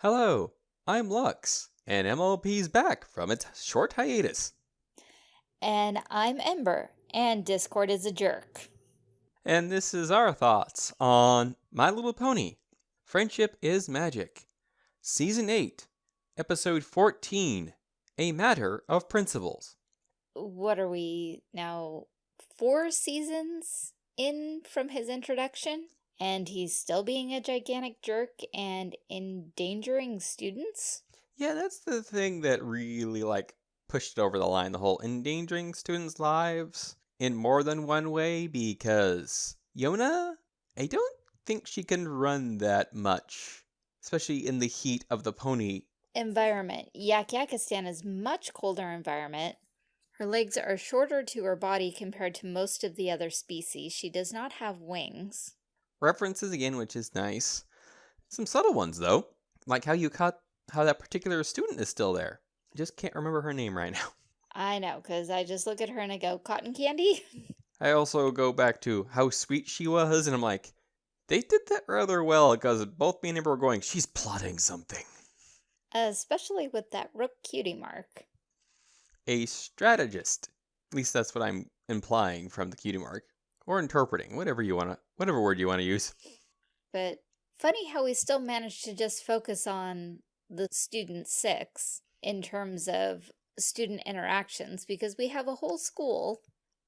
Hello, I'm Lux, and MLP's back from its short hiatus. And I'm Ember, and Discord is a jerk. And this is our thoughts on My Little Pony Friendship is Magic, Season 8, Episode 14 A Matter of Principles. What are we now? Four seasons in from his introduction? And he's still being a gigantic jerk and endangering students? Yeah, that's the thing that really, like, pushed it over the line the whole endangering students' lives in more than one way because Yona, I don't think she can run that much, especially in the heat of the pony. Environment. Yak Yakistan is much colder environment. Her legs are shorter to her body compared to most of the other species. She does not have wings references again, which is nice. Some subtle ones though, like how you caught how that particular student is still there. I just can't remember her name right now. I know, because I just look at her and I go, cotton candy? I also go back to how sweet she was, and I'm like, they did that rather well, because both me and Ember were going, she's plotting something. Especially with that rook cutie mark. A strategist. At least that's what I'm implying from the cutie mark or interpreting, whatever you want to, whatever word you want to use. But funny how we still managed to just focus on the student six in terms of student interactions because we have a whole school,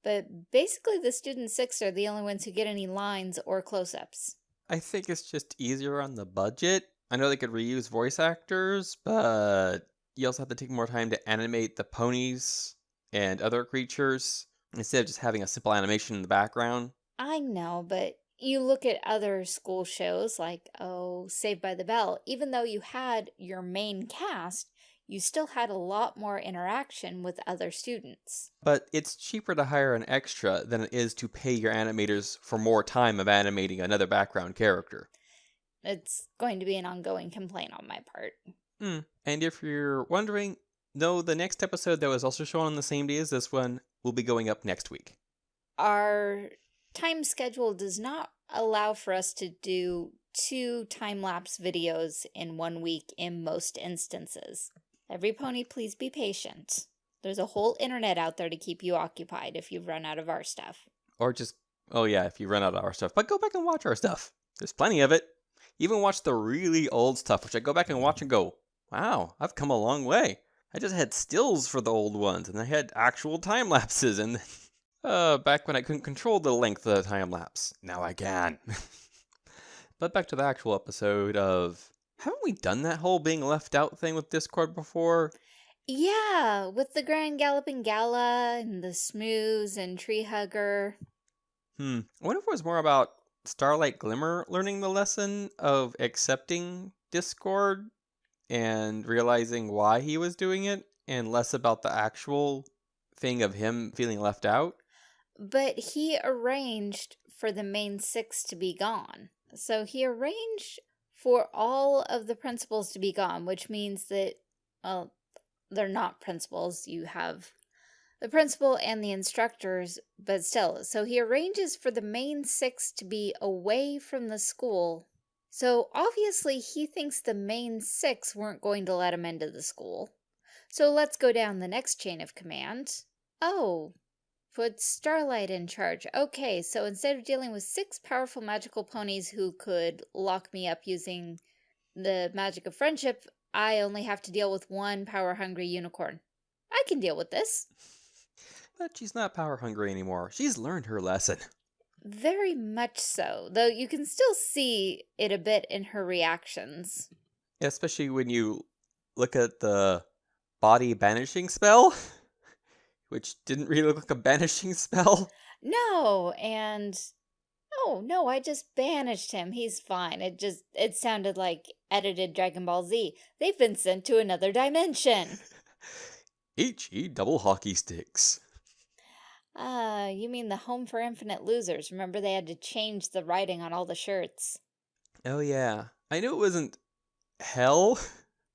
but basically the student six are the only ones who get any lines or close-ups. I think it's just easier on the budget. I know they could reuse voice actors, but you also have to take more time to animate the ponies and other creatures instead of just having a simple animation in the background. I know, but you look at other school shows like, oh, Saved by the Bell, even though you had your main cast, you still had a lot more interaction with other students. But it's cheaper to hire an extra than it is to pay your animators for more time of animating another background character. It's going to be an ongoing complaint on my part. Mm. And if you're wondering, no, the next episode that was also shown on the same day as this one will be going up next week. Our time schedule does not allow for us to do two time-lapse videos in one week in most instances. Every pony, please be patient. There's a whole internet out there to keep you occupied if you've run out of our stuff. Or just, oh yeah, if you run out of our stuff. But go back and watch our stuff. There's plenty of it. Even watch the really old stuff, which I go back and watch and go, wow, I've come a long way. I just had stills for the old ones, and I had actual time lapses, and uh, back when I couldn't control the length of the time lapse. Now I can. but back to the actual episode of haven't we done that whole being left out thing with Discord before? Yeah, with the Grand Galloping Gala and the Smooze and Tree Hugger. Hmm. I wonder if it was more about Starlight Glimmer learning the lesson of accepting Discord and realizing why he was doing it and less about the actual thing of him feeling left out. But he arranged for the main six to be gone. So he arranged for all of the principals to be gone, which means that, well, they're not principals. You have the principal and the instructors, but still. So he arranges for the main six to be away from the school so obviously he thinks the main six weren't going to let him into the school. So let's go down the next chain of command. Oh, put Starlight in charge. Okay, so instead of dealing with six powerful magical ponies who could lock me up using the magic of friendship, I only have to deal with one power-hungry unicorn. I can deal with this. But she's not power-hungry anymore. She's learned her lesson. Very much so, though you can still see it a bit in her reactions. Especially when you look at the body banishing spell, which didn't really look like a banishing spell. No, and oh no, I just banished him. He's fine. It just it sounded like edited Dragon Ball Z. They've been sent to another dimension. HE double hockey sticks. Ah, uh, you mean the Home for Infinite Losers. Remember they had to change the writing on all the shirts. Oh yeah. I knew it wasn't hell,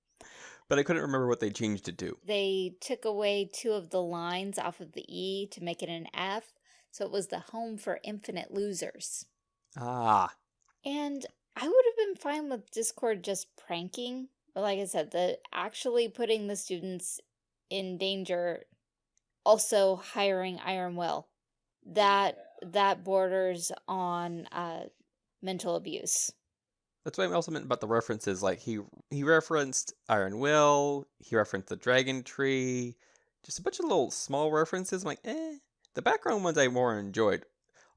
but I couldn't remember what they changed it to. They took away two of the lines off of the E to make it an F, so it was the Home for Infinite Losers. Ah. And I would have been fine with Discord just pranking But like I said, the actually putting the students in danger, also hiring Iron Will, that that borders on uh, mental abuse. That's what I also meant about the references. Like he he referenced Iron Will, he referenced the Dragon Tree, just a bunch of little small references. I'm like, eh. The background ones I more enjoyed.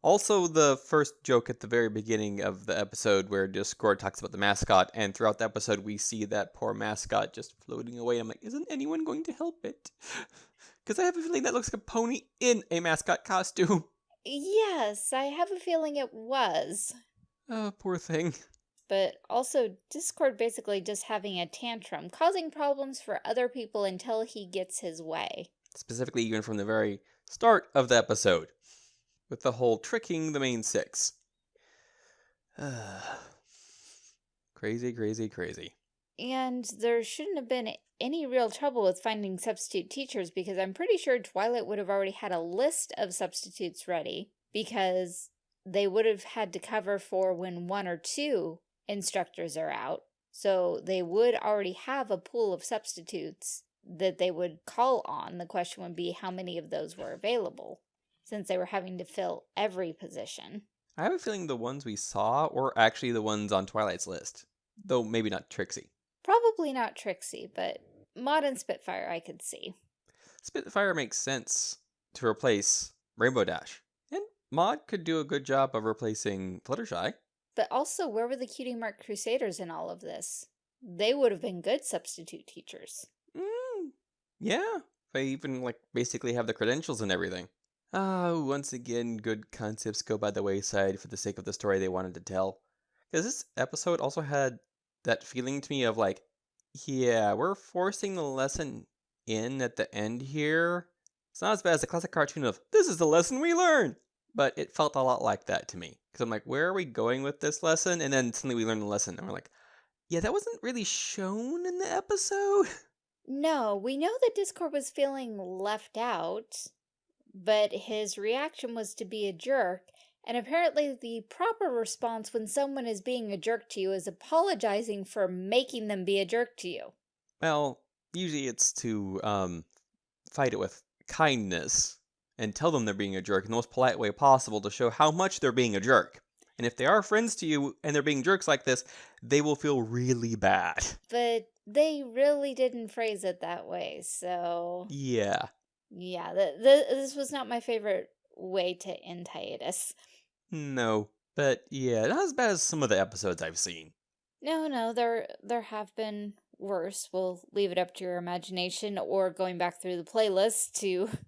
Also, the first joke at the very beginning of the episode where Discord talks about the mascot, and throughout the episode we see that poor mascot just floating away. I'm like, isn't anyone going to help it? Because I have a feeling that looks like a pony in a mascot costume. Yes, I have a feeling it was. Oh, poor thing. But also, Discord basically just having a tantrum, causing problems for other people until he gets his way. Specifically, even from the very start of the episode, with the whole tricking the main six. crazy, crazy, crazy. And there shouldn't have been any real trouble with finding substitute teachers because I'm pretty sure Twilight would have already had a list of substitutes ready because they would have had to cover for when one or two instructors are out. So they would already have a pool of substitutes that they would call on. The question would be how many of those were available since they were having to fill every position. I have a feeling the ones we saw were actually the ones on Twilight's list, though maybe not Trixie. Probably not Trixie, but and Spitfire I could see. Spitfire makes sense to replace Rainbow Dash. And Maud could do a good job of replacing Fluttershy. But also, where were the Cutie Mark Crusaders in all of this? They would have been good substitute teachers. Mm, yeah, they even, like, basically have the credentials and everything. Ah, oh, once again, good concepts go by the wayside for the sake of the story they wanted to tell. Because this episode also had that feeling to me of like, yeah, we're forcing the lesson in at the end here. It's not as bad as the classic cartoon of, this is the lesson we learn! But it felt a lot like that to me. Because I'm like, where are we going with this lesson? And then suddenly we learn the lesson, and we're like, yeah, that wasn't really shown in the episode. No, we know that Discord was feeling left out, but his reaction was to be a jerk, and apparently the proper response when someone is being a jerk to you is apologizing for making them be a jerk to you. Well, usually it's to um, fight it with kindness and tell them they're being a jerk in the most polite way possible to show how much they're being a jerk. And if they are friends to you and they're being jerks like this, they will feel really bad. But they really didn't phrase it that way, so... Yeah. Yeah, the, the, this was not my favorite way to end hiatus. No, but yeah, not as bad as some of the episodes I've seen. No, no, there there have been worse. We'll leave it up to your imagination or going back through the playlist to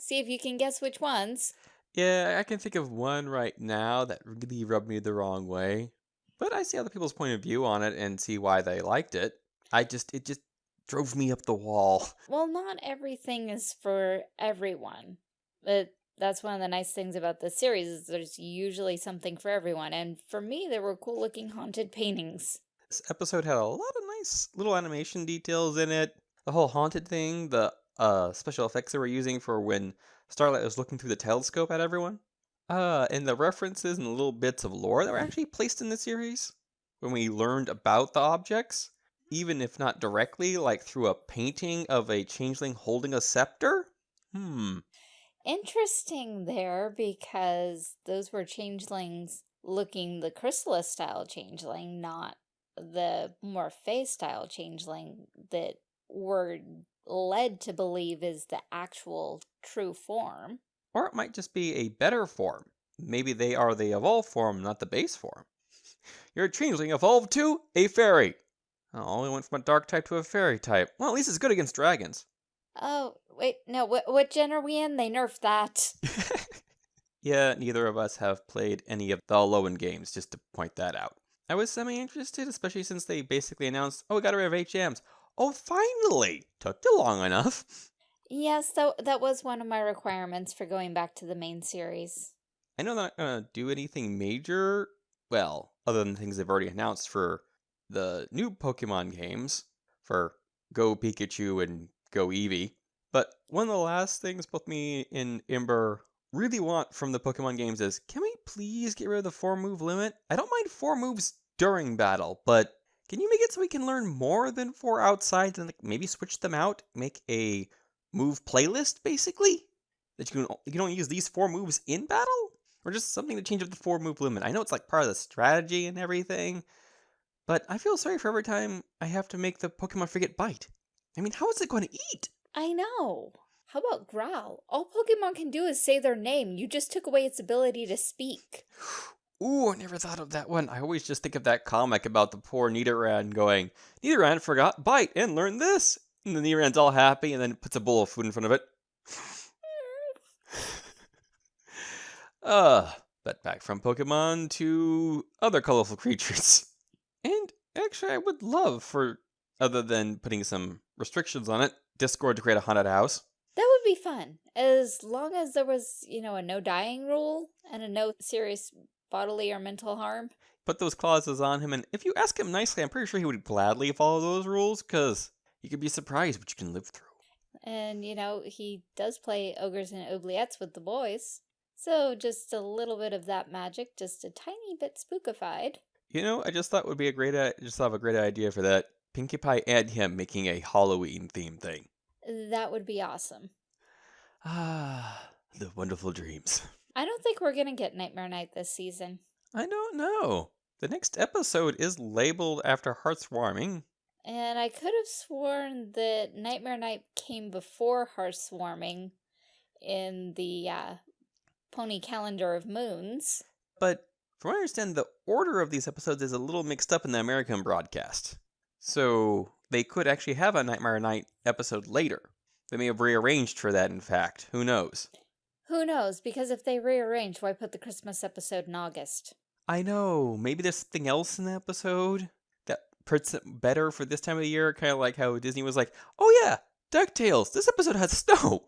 See if you can guess which ones. Yeah, I can think of one right now that really rubbed me the wrong way. But I see other people's point of view on it and see why they liked it. I just, it just drove me up the wall. Well, not everything is for everyone. But that's one of the nice things about this series is there's usually something for everyone. And for me, there were cool looking haunted paintings. This episode had a lot of nice little animation details in it. The whole haunted thing, the uh, special effects they were using for when Starlight was looking through the telescope at everyone. Uh, and the references and the little bits of lore that were actually placed in the series when we learned about the objects, even if not directly, like through a painting of a changeling holding a scepter? Hmm. Interesting there because those were changelings looking the Chrysalis style changeling, not the Morphe style changeling that were led to believe is the actual true form. Or it might just be a better form. Maybe they are the evolved form, not the base form. Your changeling evolved to a fairy. Oh, it went from a dark type to a fairy type. Well, at least it's good against dragons. Oh, wait, no, what, what gen are we in? They nerfed that. yeah, neither of us have played any of the Lowen games, just to point that out. I was semi-interested, especially since they basically announced, oh, we got rid of HMs. Oh, finally! Took you long enough. Yes, so that was one of my requirements for going back to the main series. I know they're not going to do anything major, well, other than things they've already announced for the new Pokemon games, for Go Pikachu and Go Eevee. But one of the last things both me and Ember really want from the Pokemon games is, can we please get rid of the four move limit? I don't mind four moves during battle, but Can you make it so we can learn more than four outside and maybe switch them out? Make a move playlist, basically? That you can, you can only use these four moves in battle? Or just something to change up the four move limit? I know it's like part of the strategy and everything, but I feel sorry for every time I have to make the Pokemon forget bite. I mean, how is it going to eat? I know. How about growl? All Pokemon can do is say their name. You just took away its ability to speak. Ooh, I never thought of that one. I always just think of that comic about the poor Nidoran going, Nidoran forgot bite and learned this. And the Nidoran's all happy and then puts a bowl of food in front of it. uh, but back from Pokemon to other colorful creatures. And actually, I would love for, other than putting some restrictions on it, Discord to create a haunted house. That would be fun. As long as there was, you know, a no dying rule and a no serious bodily or mental harm. Put those clauses on him, and if you ask him nicely, I'm pretty sure he would gladly follow those rules, because you could be surprised what you can live through. And, you know, he does play ogres and oubliettes with the boys. So just a little bit of that magic, just a tiny bit spookified. You know, I just thought would be a great, I just thought of a great idea for that. Pinkie Pie and him making a Halloween theme thing. That would be awesome. Ah, the wonderful dreams. I don't think we're going to get Nightmare Night this season. I don't know. The next episode is labeled after Hearth's Warming. And I could have sworn that Nightmare Night came before Hearth's Warming in the uh, Pony Calendar of Moons. But from what I understand, the order of these episodes is a little mixed up in the American broadcast. So they could actually have a Nightmare Night episode later. They may have rearranged for that, in fact. Who knows? Who knows? Because if they rearrange, why put the Christmas episode in August? I know. Maybe there's something else in the episode that puts it better for this time of the year. Kind of like how Disney was like, oh yeah, DuckTales, this episode has snow.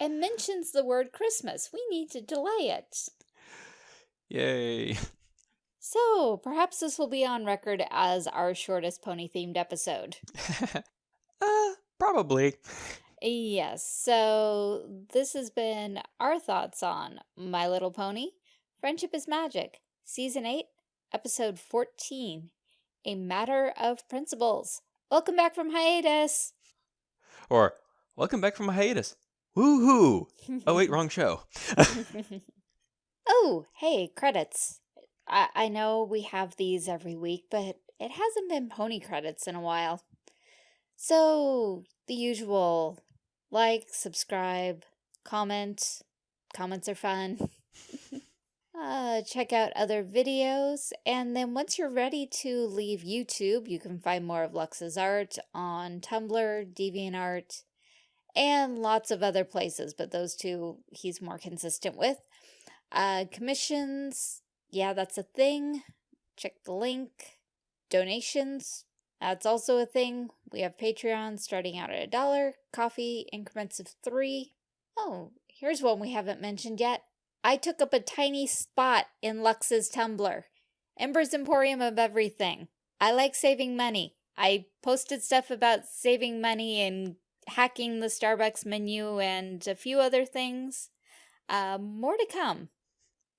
And mentions the word Christmas. We need to delay it. Yay. So, perhaps this will be on record as our shortest pony-themed episode. uh, probably. Yes, so this has been our thoughts on My Little Pony, Friendship is Magic, Season 8, Episode 14, A Matter of Principles. Welcome back from hiatus! Or, welcome back from hiatus. Woohoo! oh wait, wrong show. oh, hey, credits. I, I know we have these every week, but it hasn't been pony credits in a while. So, the usual like, subscribe, comment. Comments are fun. uh, check out other videos, and then once you're ready to leave YouTube, you can find more of Lux's art on Tumblr, DeviantArt, and lots of other places, but those two he's more consistent with. Uh, commissions, yeah, that's a thing. Check the link. Donations, that's also a thing. We have Patreon starting out at a dollar, coffee increments of three. Oh, here's one we haven't mentioned yet. I took up a tiny spot in Lux's Tumblr. Ember's Emporium of Everything. I like saving money. I posted stuff about saving money and hacking the Starbucks menu and a few other things. Uh, more to come.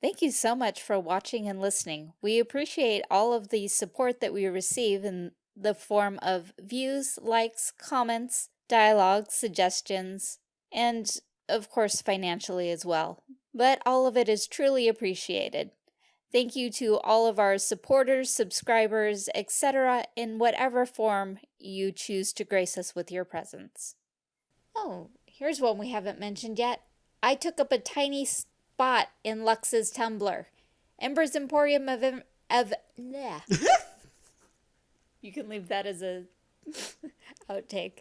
Thank you so much for watching and listening. We appreciate all of the support that we receive in the form of views, likes, comments, dialogue, suggestions, and of course financially as well. But all of it is truly appreciated. Thank you to all of our supporters, subscribers, etc. in whatever form you choose to grace us with your presence. Oh, here's one we haven't mentioned yet. I took up a tiny spot in Lux's Tumblr. Ember's Emporium of... of you can leave that as a outtake.